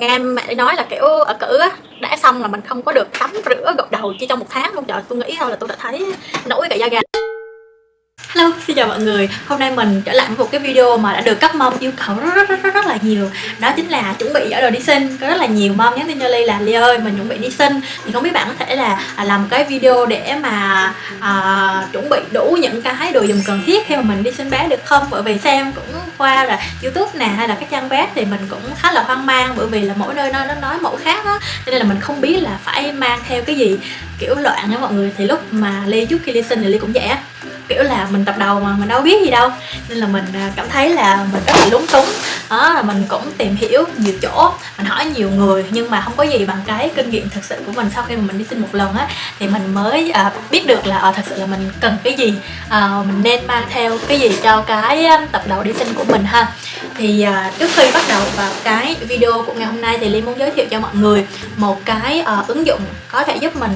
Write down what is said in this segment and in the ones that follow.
nghe mẹ nói là kiểu ở cử á đã xong là mình không có được tắm rửa gội đầu chỉ trong một tháng luôn. Trời tôi nghĩ thôi là tôi đã thấy nổi cả da gà. Hello, xin chào mọi người. Hôm nay mình trở lại với một cái video mà đã được các mom yêu cầu rất rất rất rất, rất là nhiều. Đó chính là chuẩn bị giở đồ đi sinh. Có rất là nhiều mom nhắn tin cho Ly là Ly ơi, mình chuẩn bị đi sinh. Thì không biết bạn có thể là à, làm cái video để mà à, chuẩn bị đủ những cái đồ dùng cần thiết khi mà mình đi sinh bé được không? Bởi vì xem cũng qua là Youtube nè hay là các trang web thì mình cũng khá là hoang mang Bởi vì là mỗi nơi nó, nó nói mẫu khác á. Cho nên là mình không biết là phải mang theo cái gì kiểu loạn nha mọi người. Thì lúc mà Ly trước khi ly sinh thì Ly cũng vậy á kiểu là mình tập đầu mà mình đâu biết gì đâu. Nên là mình à, cảm thấy là mình rất là lúng túng. Đó là mình cũng tìm hiểu nhiều chỗ mình hỏi nhiều người nhưng mà không có gì bằng cái kinh nghiệm thực sự của mình sau khi mà mình đi xin một lần á. Thì mình mới à, biết được là à, thật sự là mình cần cái gì à, mình nên mang theo cái gì cho cái tập đầu đi xin của mình ha. Thì à, trước khi bắt đầu vào cái video của ngày hôm nay thì Ly muốn giới thiệu cho mọi người một cái à, ứng dụng có thể giúp mình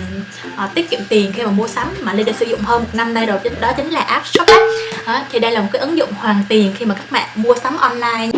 à, tiết kiệm tiền khi mà mua sắm mà Ly đã sử dụng hơn một năm nay rồi. Đó chính là app Shopback à, thì đây là một cái ứng dụng hoàn tiền khi mà các bạn mua sắm online.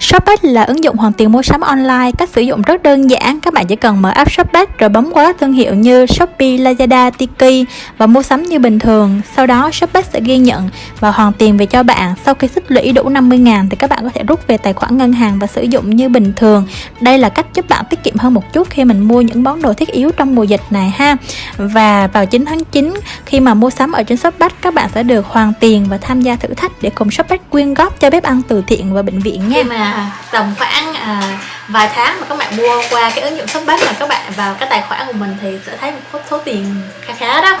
Shopback là ứng dụng hoàn tiền mua sắm online, cách sử dụng rất đơn giản. Các bạn chỉ cần mở app Shopback rồi bấm qua các thương hiệu như Shopee, Lazada, Tiki và mua sắm như bình thường. Sau đó Shopback sẽ ghi nhận và hoàn tiền về cho bạn. Sau khi tích lũy đủ 50 ngàn thì các bạn có thể rút về tài khoản ngân hàng và sử dụng như bình thường. Đây là cách giúp bạn tiết kiệm hơn một chút khi mình mua những món đồ thiết yếu trong mùa dịch này ha. Và vào 9 tháng 9 khi mà mua sắm ở trên Shopback các bạn sẽ được hoàn tiền và tham gia thử thách để cùng Shopback quyên góp cho bếp ăn từ thiện và bệnh viện nha. Mà tầm khoảng à, vài tháng mà các bạn mua qua cái ứng dụng shopback mà các bạn vào cái tài khoản của mình thì sẽ thấy một số tiền khá khá đó.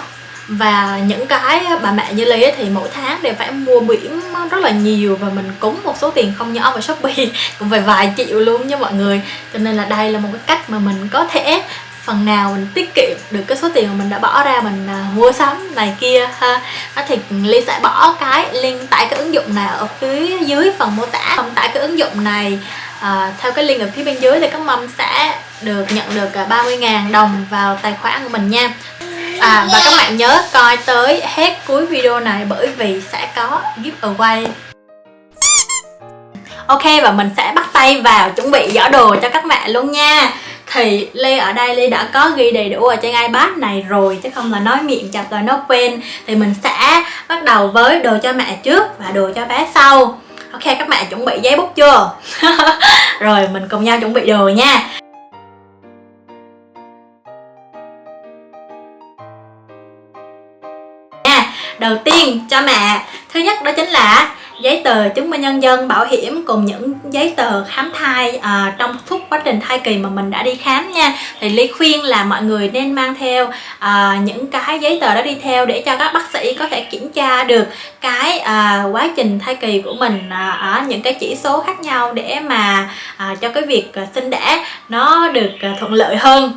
Và những cái bà mẹ như Ly thì mỗi tháng đều phải mua biển rất là nhiều và mình cúng một số tiền không nhỏ vào Shopee cũng phải vài triệu luôn nha mọi người. Cho nên là đây là một cái cách mà mình có thể phần nào mình tiết kiệm được cái số tiền mà mình đã bỏ ra mình à, mua sắm này kia ha. Đó thì ly sẽ bỏ cái link tải cái ứng dụng này ở phía dưới phần mô tả. Không tải cái ứng dụng này à, theo cái link ở phía bên dưới thì các mâm sẽ được nhận được à, 30.000 đồng vào tài khoản của mình nha. À, và các bạn nhớ coi tới hết cuối video này bởi vì sẽ có giveaway. Ok và mình sẽ bắt tay vào chuẩn bị giỏ đồ cho các bạn luôn nha thì lê ở đây, lê đã có ghi đầy đủ ở trên iPad này rồi, chứ không là nói miệng chặt rồi nó quên. Thì mình sẽ bắt đầu với đồ cho mẹ trước và đồ cho bé sau. Ok, các bạn chuẩn bị giấy bút chưa? Rồi, mình cùng nhau chuẩn bị đồ nha, đầu tiên cho mẹ. Thứ nhất đó chính là giấy tờ chứng minh nhân dân bảo hiểm cùng những giấy tờ khám thai à, trong suốt quá trình thai kỳ mà mình đã đi khám nha. Thì Ly khuyên là mọi người nên mang theo à, những cái giấy tờ đó đi theo để cho các bác sĩ có thể kiểm tra được cái à, quá trình thai kỳ của mình à, ở những cái chỉ số khác nhau để mà à, cho cái việc à, sinh đẻ nó được à, thuận lợi hơn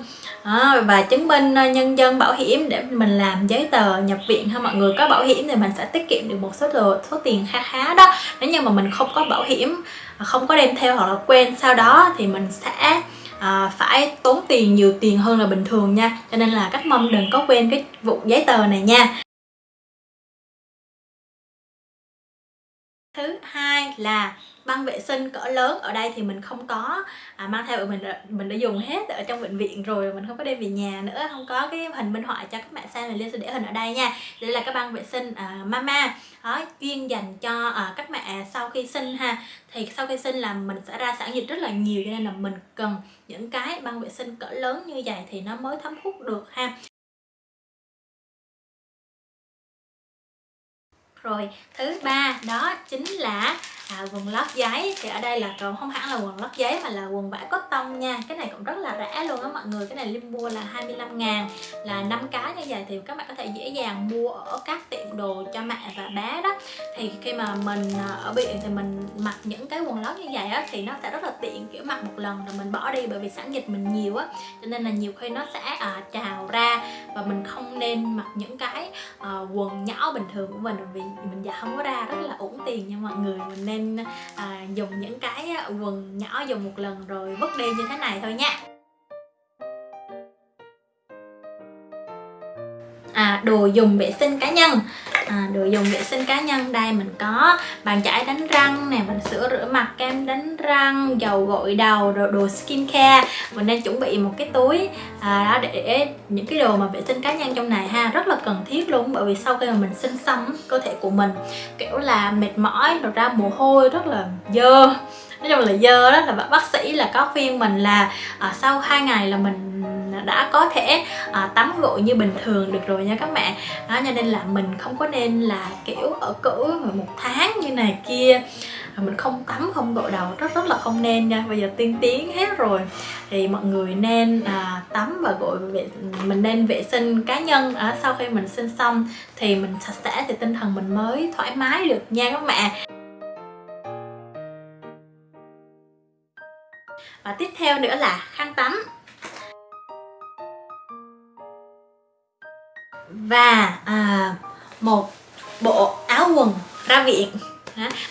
à, và chứng minh ờ, nhân dân bảo hiểm để mình làm giấy tờ nhập viện ha mọi người có bảo hiểm thì mình sẽ tiết kiệm được một số đồ, số tiền khá khá đó. Nếu như mà mình không có bảo hiểm ờ, không có đem theo hoặc là quên sau đó thì mình sẽ à, phải tốn tiền nhiều tiền hơn là bình thường nha. Cho nên là các mâm đừng có quên cái vụ giấy tờ này nha. Thứ hai là băng vệ sinh cỡ lớn ở đây thì mình không có à, mang theo mình mình đã dùng hết ở trong bệnh viện rồi mình không có đem về nhà nữa không có cái hình minh họa cho các bạn xem mình liên sẽ để hình ở đây nha. Đây là cái băng vệ sinh à, mama đó, chuyên dành cho à, các mẹ sau khi sinh ha. Thì sau khi sinh là mình sẽ ra sản dịch rất là nhiều cho nên là mình cần những cái băng vệ sinh cỡ lớn như vậy thì nó mới thấm hút được ha. Rồi thứ ba đó chính là à, quần lót giấy. Thì ở đây là còn không hẳn là quần lót giấy mà là quần vải cotton nha. Cái này cũng rất là rẻ luôn á mọi người. Cái này Lim mua là 25 ngàn. Là 5 cái như vậy thì các bạn có thể dễ dàng mua ở các tiệm đồ cho mẹ và bé đó. Thì khi mà mình à, ở biển thì mình mặc những cái quần lót như vậy á thì nó sẽ rất là tiện kiểu mặc một lần rồi mình bỏ đi bởi vì sản dịch mình nhiều á. Cho nên là nhiều khi nó sẽ à, trào ra và mình không nên mặc những cái à, quần nhỏ bình thường của mình vì mình dạ không có ra rất là uổng tiền nha mọi người. Mình nên nên à, dùng những cái quần nhỏ dùng một lần rồi vứt đi như thế này thôi nha. À, đồ dùng vệ sinh cá nhân à, đồ dùng vệ sinh cá nhân. Đây mình có bàn chải đánh răng nè mình sữa rửa mặt kem đánh răng dầu gội đầu đồ, đồ skin care mình đang chuẩn bị một cái túi à, đó để những cái đồ mà vệ sinh cá nhân trong này ha rất là cần thiết luôn. Bởi vì sau khi mà mình sinh xong cơ thể của mình kiểu là mệt mỏi rồi ra mồ hôi rất là dơ. Nói chung là dơ đó là bác sĩ là có khuyên mình là à, sau hai ngày là mình đã có thể à, tắm gội như bình thường được rồi nha các bạn đó cho nên là mình không có nên là kiểu ở cữ một tháng như này kia. Mình không tắm không gội đầu rất rất là không nên nha. Bây giờ tiên tiến hết rồi. Thì mọi người nên à, tắm và gội vệ mình nên vệ sinh cá nhân. À, sau khi mình sinh xong thì mình sạch sẽ thì tinh thần mình mới thoải mái được nha các bạn và tiếp theo nữa là khăn tắm. Và à, một bộ áo quần ra viện.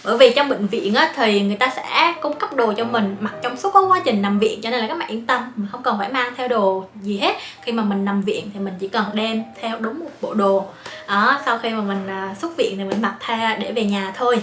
Bởi vì trong bệnh viện á, thì người ta sẽ cung cấp đồ cho mình mặc trong suốt quá trình nằm viện cho nên là các bạn yên tâm mình không cần phải mang theo đồ gì hết. Khi mà mình nằm viện thì mình chỉ cần đem theo đúng một bộ đồ. Đó, sau khi mà mình à, xuất viện thì mình mặc tha để về nhà thôi.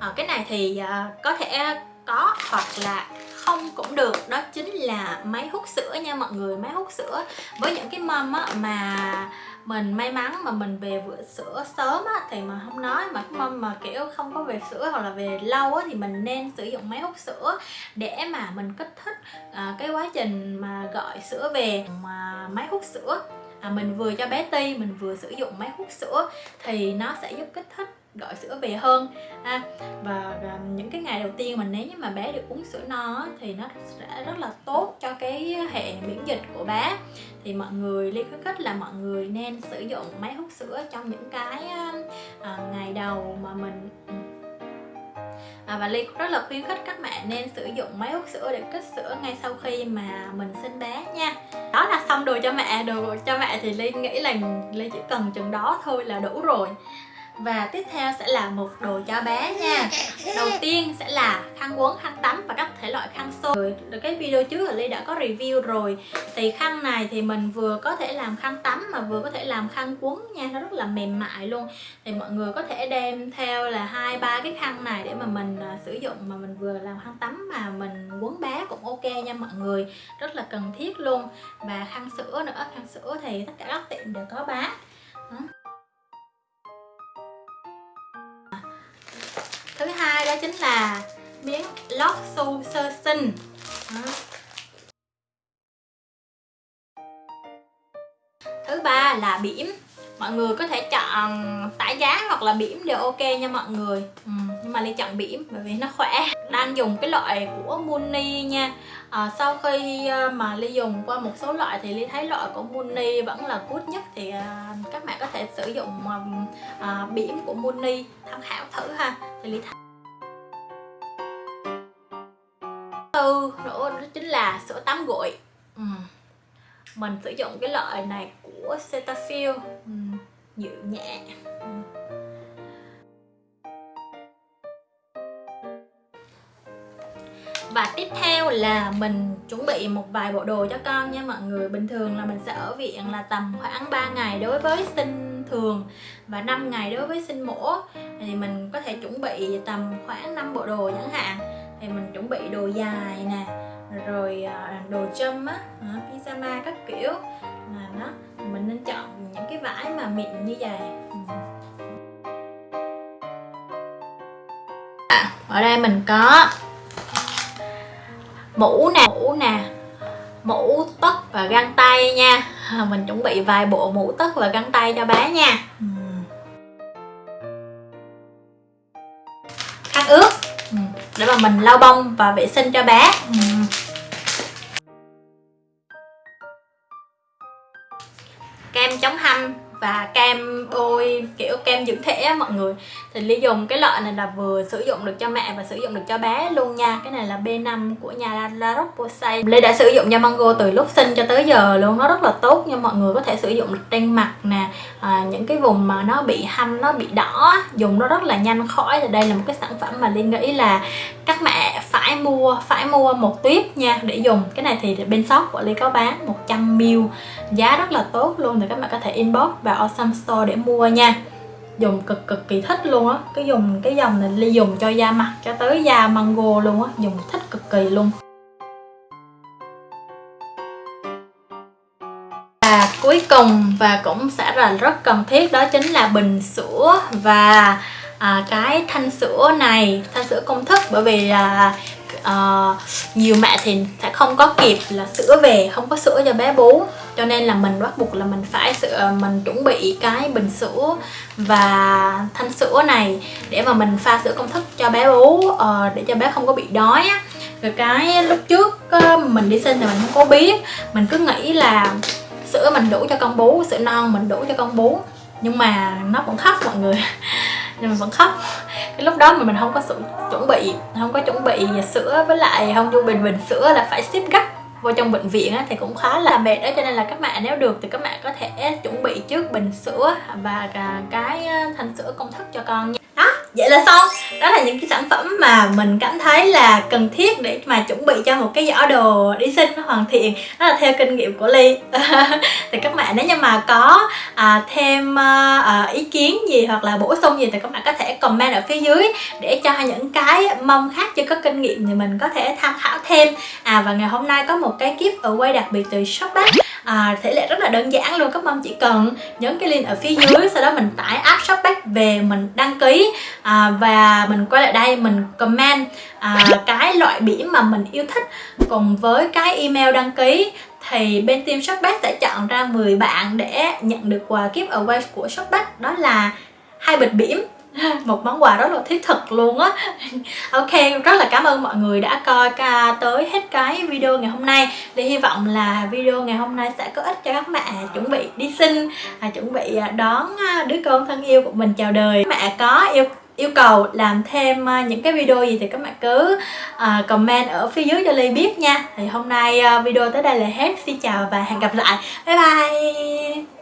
À, cái này thì à, có thể có hoặc là không cũng được. Đó chính là máy hút sữa nha mọi người máy hút sữa. Với những cái mâm á, mà mình may mắn mà mình về vựa sữa sớm á, thì mà không nói mà cái mâm mà kiểu không có về sữa hoặc là về lâu á, thì mình nên sử dụng máy hút sữa để mà mình kích thích à, cái quá trình mà gọi sữa về. Mà máy hút sữa à, mình vừa cho bé ti mình vừa sử dụng máy hút sữa thì nó sẽ giúp kích thích gọi sữa về hơn ha. Và, và những cái ngày đầu tiên mà nếu như mà bé được uống sữa no thì nó sẽ rất là tốt cho cái hệ miễn dịch của bé. Thì mọi người liên khuyến khích là mọi người nên sử dụng máy hút sữa trong những cái à, ngày đầu mà mình à, và ly rất là khuyến khích các bạn nên sử dụng máy hút sữa để kích sữa ngay sau khi mà mình sinh bé nha. Đó là xong đồ cho mẹ đồ cho mẹ thì ly nghĩ là ly chỉ cần chừng đó thôi là đủ rồi và tiếp theo sẽ là một đồ cho bé nha. Đầu tiên sẽ là khăn quấn, khăn tắm và các thể loại khăn xô. Cái video trước là Ly đã có review rồi. Thì khăn này thì mình vừa có thể làm khăn tắm mà vừa có thể làm khăn quấn nha. Nó rất là mềm mại luôn. Thì mọi người có thể đem theo là hai ba cái khăn này để mà mình uh, sử dụng Mà mình vừa làm khăn tắm mà mình quấn bé cũng ok nha mọi người. Rất là cần thiết luôn. Và khăn sữa nữa, khăn sữa thì tất cả các tiệm đều có bán. Đó. đó chính là miếng lót su sơ sinh. Đó. thứ ba là bỉm. Mọi người có thể chọn tải giá hoặc là bỉm đều ok nha mọi người. Ừ, nhưng mà ly chọn bỉm bởi vì nó khỏe. Đang dùng cái loại của Muni nha. À, sau khi ờ, mà ly dùng qua một số loại thì ly thấy loại của Muni vẫn là good nhất thì à, các bạn có thể sử dụng à, bỉm của Muni tham khảo thử ha. Thì ly thấy là sữa tắm gội ừ. mình sử dụng cái loại này của Cetaphil ừ. dịu nhẹ ừ. và tiếp theo là mình chuẩn bị một vài bộ đồ cho con nha mọi người bình thường là mình sẽ ở viện là tầm khoảng 3 ngày đối với sinh thường và 5 ngày đối với sinh mổ thì mình có thể chuẩn bị tầm khoảng 5 bộ đồ chẳng hạn thì mình chuẩn bị đồ dài nè rồi à, đồ châm á pyjama các kiểu. Là nó mình nên chọn những cái vải mà mịn như vậy. Ừ. À, ở đây mình có mũ nè mũ nè mũ tất và găng tay nha. À, mình chuẩn bị vài bộ mũ tất và găng tay cho bé nha. Ừ. Khăn ướt ừ, để mà mình lau bông và vệ sinh cho bé. Kiểu kem dưỡng thể á mọi người. Thì ly dùng cái loại này là vừa sử dụng được cho mẹ và sử dụng được cho bé luôn nha. Cái này là B5 của nhà La Roche-Posay. Ly đã sử dụng cho Mango từ lúc sinh cho tới giờ luôn. Nó rất là tốt nha mọi người có thể sử dụng được trên mặt nè à, những cái vùng mà nó bị hăm nó bị đỏ dùng nó rất là nhanh khỏi. Thì đây là một cái sản phẩm mà Ly nghĩ là các mẹ phải phải mua phải mua một tuyếp nha để dùng. Cái này thì bên shop của Ly có bán 100ml giá rất là tốt luôn thì các bạn có thể inbox vào Awesome Store để mua nha dùng cực cực kỳ thích luôn á. Cái dùng cái dòng này Ly dùng cho da mặt cho tới da mango luôn á. Dùng thích cực kỳ luôn. Và cuối cùng và cũng sẽ là rất cần thiết đó chính là bình sữa và à, cái thanh sữa này thanh sữa công thức. Bởi vì là uh, nhiều mẹ thì sẽ không có kịp là sữa về không có sữa cho bé bú cho nên là mình bắt buộc là mình phải sữa ờ, mình chuẩn bị cái bình sữa và thanh sữa này để mà mình pha sữa công thức cho bé bú uh, để cho bé không có bị đói á. Rồi cái lúc trước uh, mình đi sinh thì mình không có biết. Mình cứ nghĩ là sữa mình đủ cho con bú sữa non mình đủ cho con bú. Nhưng mà nó vẫn khóc mọi người. Nhưng mình vẫn khóc. Cái lúc đó mà mình không có sự chuẩn bị không có chuẩn bị sữa với lại không chu bình bình sữa là phải ship gấp vô trong bệnh viện á, thì cũng khá là mệt đó cho nên là các bạn nếu được thì các bạn có thể chuẩn bị trước bình sữa và cái ờ, thanh sữa công thức cho con nha vậy là xong. Đó là những cái sản phẩm mà mình cảm thấy là cần thiết để mà chuẩn bị cho một cái giỏ đồ đi sinh nó hoàn thiện. Đó là theo kinh nghiệm của ly. Thì các bạn nếu như mà có à, thêm à, ý kiến gì hoặc là bổ sung gì thì các bạn có thể comment ở phía dưới để cho những cái mong khác chưa có kinh nghiệm thì mình có thể tham khảo thêm. À và ngày hôm nay có một cái gift quay đặc biệt từ shopback à, thể lệ rất là đơn giản luôn các mong chỉ cần nhấn cái link ở phía dưới sau đó mình tải app shopback về mình đăng ký. À, và mình quay lại đây mình comment à, cái loại biển mà mình yêu thích cùng với cái email đăng ký. Thì bên team Shopback sẽ chọn ra 10 bạn để nhận được quà giveaway của Shopback. Đó là hai bịch biển. một món quà rất là thiết thực luôn á. Ok rất là cảm ơn mọi người đã coi cả tới hết cái video ngày hôm nay. Thì hy vọng là video ngày hôm nay sẽ có ích cho các mẹ chuẩn bị đi sinh à, chuẩn bị à, đón à, đứa con thân yêu của mình chào đời. Mẹ có yêu yêu cầu làm thêm à, những cái video gì thì các bạn cứ uh, comment ở phía dưới cho Ly biết nha. Thì hôm nay video tới đây là hết. Xin chào và hẹn gặp lại. Bye bye.